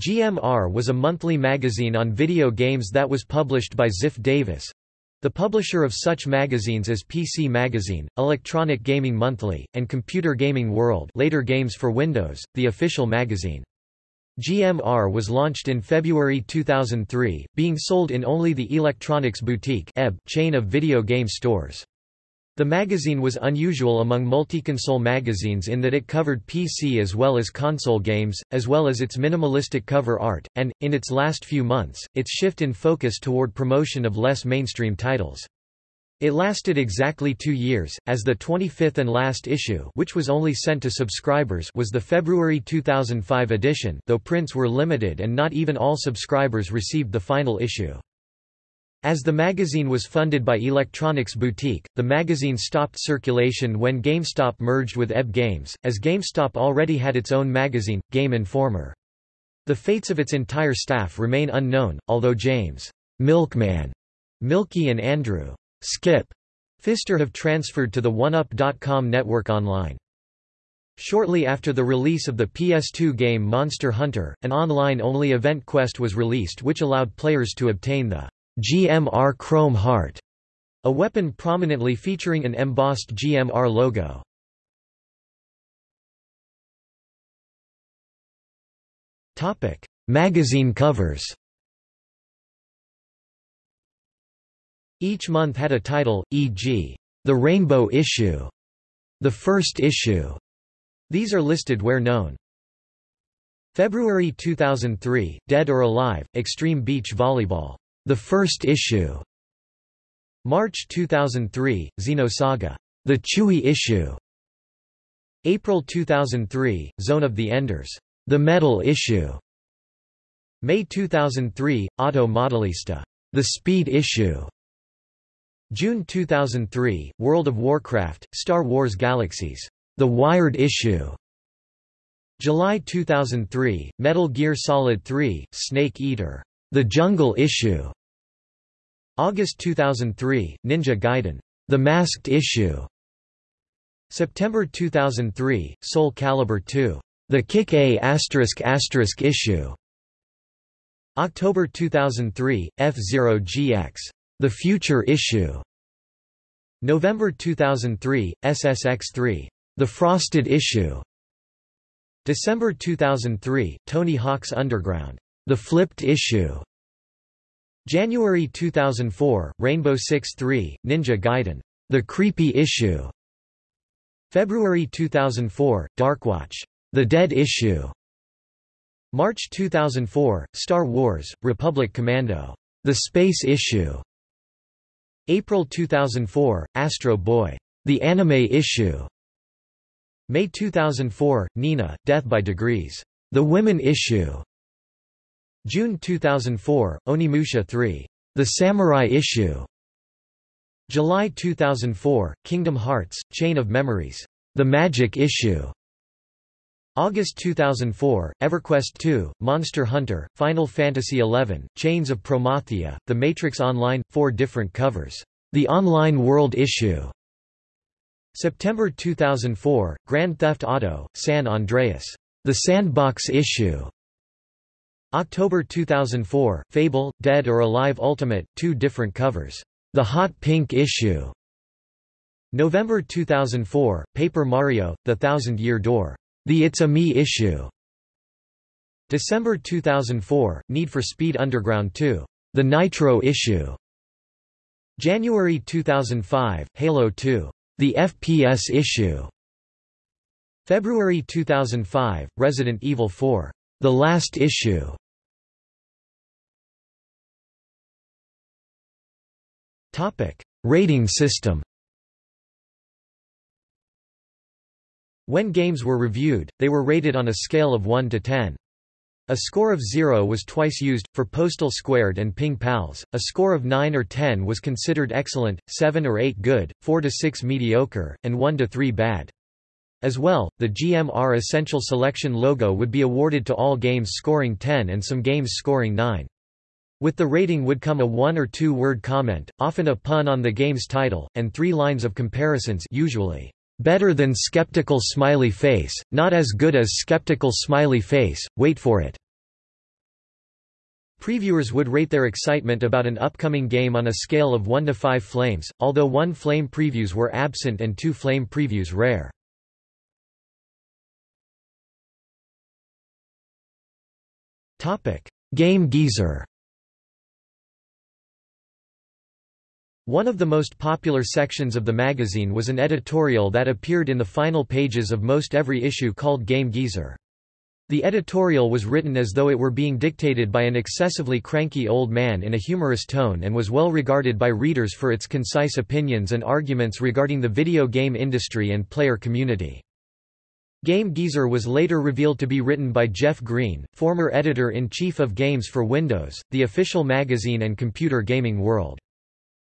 GMR was a monthly magazine on video games that was published by Ziff Davis, the publisher of such magazines as PC Magazine, Electronic Gaming Monthly, and Computer Gaming World later Games for Windows, the official magazine. GMR was launched in February 2003, being sold in only the Electronics Boutique chain of video game stores. The magazine was unusual among multi-console magazines in that it covered PC as well as console games, as well as its minimalistic cover art, and, in its last few months, its shift in focus toward promotion of less mainstream titles. It lasted exactly two years, as the 25th and last issue which was only sent to subscribers was the February 2005 edition though prints were limited and not even all subscribers received the final issue. As the magazine was funded by Electronics Boutique, the magazine stopped circulation when GameStop merged with EB Games, as GameStop already had its own magazine, Game Informer. The fates of its entire staff remain unknown, although James Milkman, Mielke and Andrew Skip Pfister have transferred to the 1UP.com network online. Shortly after the release of the PS2 game Monster Hunter, an online-only event quest was released which allowed players to obtain the GMR Chrome Heart, a weapon prominently featuring an embossed GMR logo. Topic: Magazine covers. Each month had a title, e.g., the Rainbow Issue, the First Issue. These are listed where known. February 2003, Dead or Alive, Extreme Beach Volleyball. The first issue. March 2003, Xenosaga. The Chewy issue. April 2003, Zone of the Enders. The Metal issue. May 2003, Auto Modelista. The Speed issue. June 2003, World of Warcraft, Star Wars Galaxies. The Wired issue. July 2003, Metal Gear Solid 3, Snake Eater. The Jungle Issue. August 2003, Ninja Gaiden. The Masked Issue. September 2003, Soul Calibur 2. The Kick A asterisk asterisk issue. October 2003, F-Zero GX. The Future Issue. November 2003, SSX3. The Frosted Issue. December 2003, Tony Hawk's Underground. The Flipped Issue. January 2004, Rainbow Six 3, Ninja Gaiden. The Creepy Issue. February 2004, Darkwatch. The Dead Issue. March 2004, Star Wars, Republic Commando. The Space Issue. April 2004, Astro Boy. The Anime Issue. May 2004, Nina, Death by Degrees. The Women Issue. June 2004, Onimusha 3. The Samurai Issue. July 2004, Kingdom Hearts, Chain of Memories. The Magic Issue. August 2004, EverQuest 2, Monster Hunter, Final Fantasy XI, Chains of Promathia, The Matrix Online, four different covers. The Online World Issue. September 2004, Grand Theft Auto, San Andreas. The Sandbox Issue. October 2004, Fable, Dead or Alive Ultimate, two different covers. The Hot Pink Issue. November 2004, Paper Mario, The Thousand Year Door. The It's a Me Issue. December 2004, Need for Speed Underground 2. The Nitro Issue. January 2005, Halo 2. The FPS Issue. February 2005, Resident Evil 4. The Last Issue. Rating system. When games were reviewed, they were rated on a scale of 1 to 10. A score of 0 was twice used, for Postal Squared and Ping Pals, a score of 9 or 10 was considered excellent, 7 or 8 good, 4 to 6 mediocre, and 1 to 3 bad. As well, the GMR Essential Selection logo would be awarded to all games scoring 10 and some games scoring 9. With the rating would come a one- or two-word comment, often a pun on the game's title, and three lines of comparisons usually, "...better than skeptical smiley face, not as good as skeptical smiley face, wait for it." Previewers would rate their excitement about an upcoming game on a scale of 1 to 5 flames, although 1 flame previews were absent and 2 flame previews rare. Game Geezer One of the most popular sections of the magazine was an editorial that appeared in the final pages of most every issue called Game Geezer. The editorial was written as though it were being dictated by an excessively cranky old man in a humorous tone and was well regarded by readers for its concise opinions and arguments regarding the video game industry and player community. Game Geezer was later revealed to be written by Jeff Green, former editor-in-chief of Games for Windows, the official magazine and computer gaming world.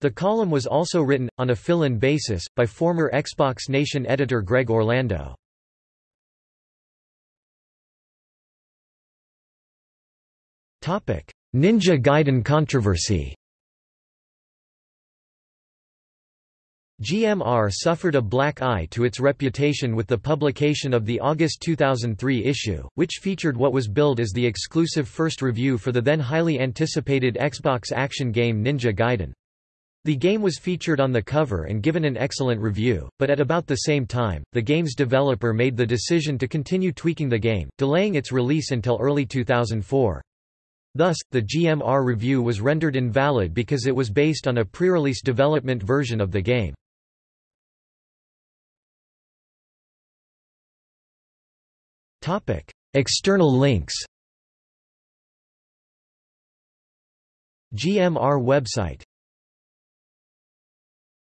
The column was also written, on a fill-in basis, by former Xbox Nation editor Greg Orlando. Ninja Gaiden controversy GMR suffered a black eye to its reputation with the publication of the August 2003 issue, which featured what was billed as the exclusive first review for the then highly anticipated Xbox action game Ninja Gaiden. The game was featured on the cover and given an excellent review, but at about the same time, the game's developer made the decision to continue tweaking the game, delaying its release until early 2004. Thus, the GMR review was rendered invalid because it was based on a pre-release development version of the game. External links GMR website